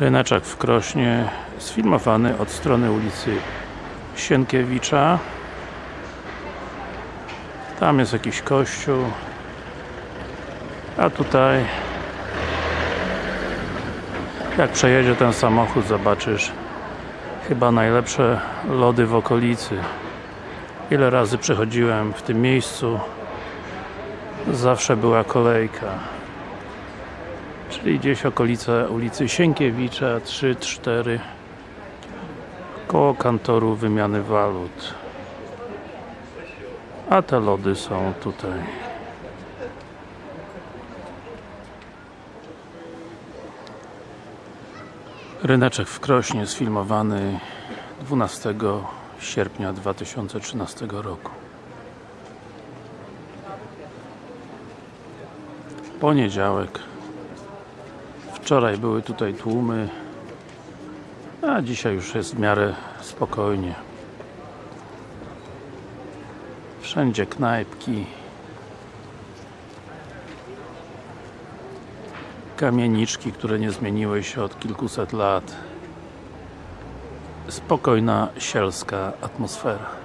Ryneczek w Krośnie sfilmowany od strony ulicy Sienkiewicza. Tam jest jakiś kościół. A tutaj jak przejedzie ten samochód zobaczysz chyba najlepsze lody w okolicy. Ile razy przechodziłem w tym miejscu zawsze była kolejka czyli gdzieś okolice ulicy Sienkiewicza 3-4 koło kantoru wymiany walut. A te lody są tutaj. Ryneczek w Krośnie sfilmowany 12 sierpnia 2013 roku. Poniedziałek Wczoraj były tutaj tłumy a dzisiaj już jest w miarę spokojnie. Wszędzie knajpki Kamieniczki, które nie zmieniły się od kilkuset lat. Spokojna, sielska atmosfera